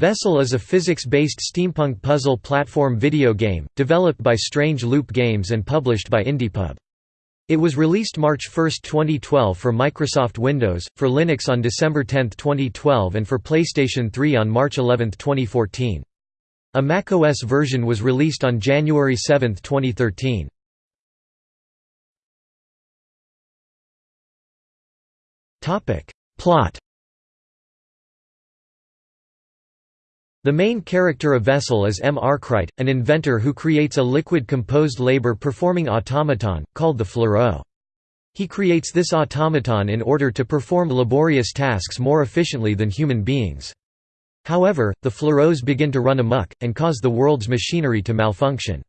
Vessel is a physics-based steampunk puzzle platform video game, developed by Strange Loop Games and published by IndiePub. It was released March 1, 2012 for Microsoft Windows, for Linux on December 10, 2012 and for PlayStation 3 on March 11, 2014. A macOS version was released on January 7, 2013. Plot The main character of Vessel is M. Arkwright, an inventor who creates a liquid-composed labor-performing automaton, called the Fluro. He creates this automaton in order to perform laborious tasks more efficiently than human beings. However, the Fluros begin to run amok, and cause the world's machinery to malfunction.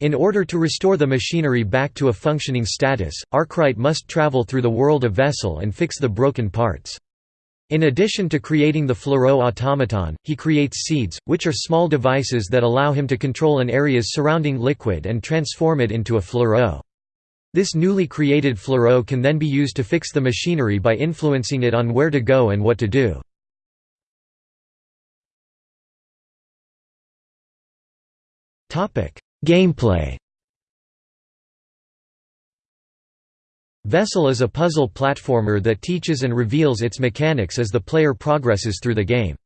In order to restore the machinery back to a functioning status, Arkwright must travel through the world of Vessel and fix the broken parts. In addition to creating the Fluro automaton, he creates seeds, which are small devices that allow him to control an area's surrounding liquid and transform it into a Fluro. This newly created Fluro can then be used to fix the machinery by influencing it on where to go and what to do. Gameplay Vessel is a puzzle platformer that teaches and reveals its mechanics as the player progresses through the game.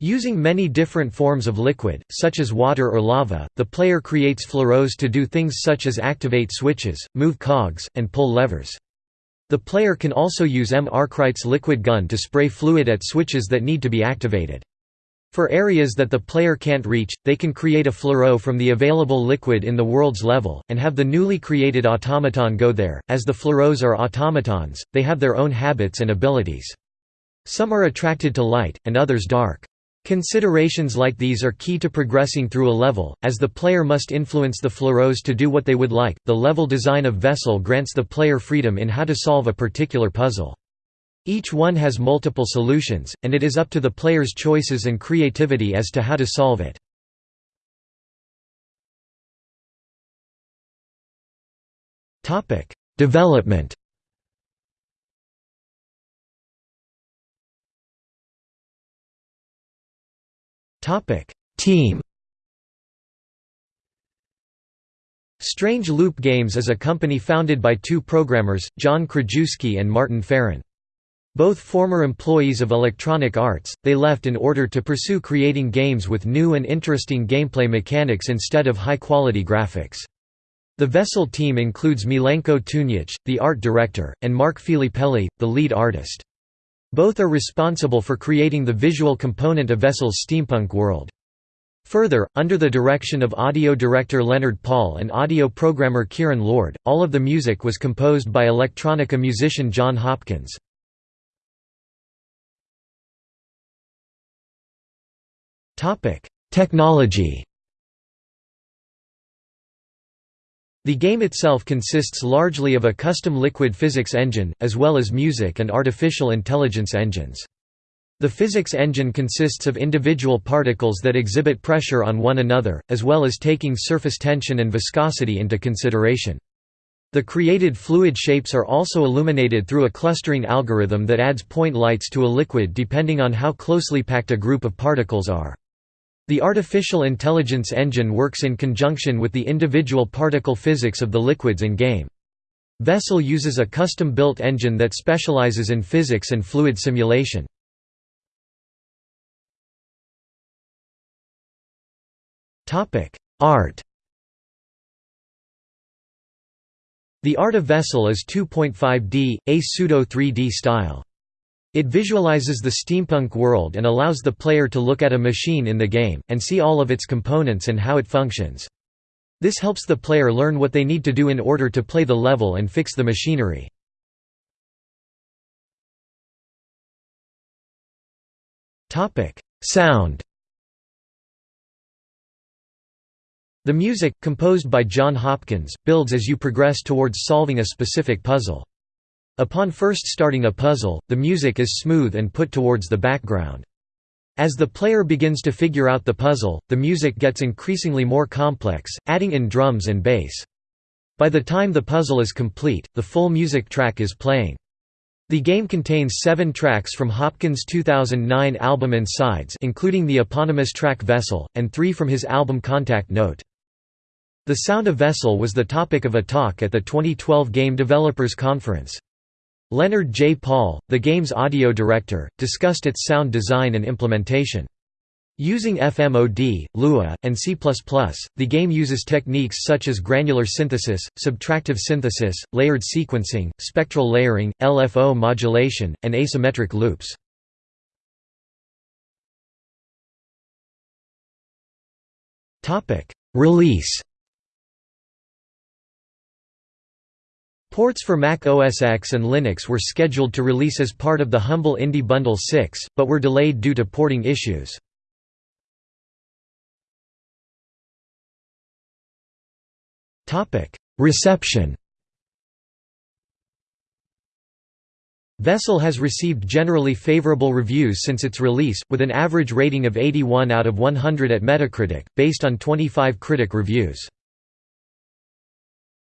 Using many different forms of liquid, such as water or lava, the player creates Fluros to do things such as activate switches, move cogs, and pull levers. The player can also use M. Arkwright's liquid gun to spray fluid at switches that need to be activated. For areas that the player can't reach, they can create a Fluro from the available liquid in the world's level, and have the newly created automaton go there. As the Fluros are automatons, they have their own habits and abilities. Some are attracted to light, and others dark. Considerations like these are key to progressing through a level, as the player must influence the Fluros to do what they would like. The level design of Vessel grants the player freedom in how to solve a particular puzzle. Each one has multiple solutions, and it is up to the player's choices and creativity as to how to solve it. Development Team Strange Loop Games is a company founded by two programmers, John Krajewski and Martin Farron. Both former employees of Electronic Arts, they left in order to pursue creating games with new and interesting gameplay mechanics instead of high-quality graphics. The Vessel team includes Milenko Tunic, the art director, and Mark Filippelli, the lead artist. Both are responsible for creating the visual component of Vessel's steampunk world. Further, under the direction of audio director Leonard Paul and audio programmer Kieran Lord, all of the music was composed by electronica musician Jon Hopkins. Technology The game itself consists largely of a custom liquid physics engine, as well as music and artificial intelligence engines. The physics engine consists of individual particles that exhibit pressure on one another, as well as taking surface tension and viscosity into consideration. The created fluid shapes are also illuminated through a clustering algorithm that adds point lights to a liquid depending on how closely packed a group of particles are. The artificial intelligence engine works in conjunction with the individual particle physics of the liquids in-game. Vessel uses a custom-built engine that specializes in physics and fluid simulation. Art The art of Vessel is 2.5D, a pseudo-3D style. It visualizes the steampunk world and allows the player to look at a machine in the game, and see all of its components and how it functions. This helps the player learn what they need to do in order to play the level and fix the machinery. Sound The music, composed by Jon Hopkins, builds as you progress towards solving a specific puzzle. Upon first starting a puzzle, the music is smooth and put towards the background. As the player begins to figure out the puzzle, the music gets increasingly more complex, adding in drums and bass. By the time the puzzle is complete, the full music track is playing. The game contains seven tracks from Hopkins' 2009 album Insides including the eponymous track Vessel, and three from his album Contact Note. The sound of Vessel was the topic of a talk at the 2012 Game Developers Conference. Leonard J. Paul, the game's audio director, discussed its sound design and implementation. Using FMOD, Lua, and C++, the game uses techniques such as granular synthesis, subtractive synthesis, layered sequencing, spectral layering, LFO modulation, and asymmetric loops. Release Ports for Mac OS X and Linux were scheduled to release as part of the Humble Indie Bundle 6, but were delayed due to porting issues. Reception Vessel has received generally favorable reviews since its release, with an average rating of 81 out of 100 at Metacritic, based on 25 critic reviews.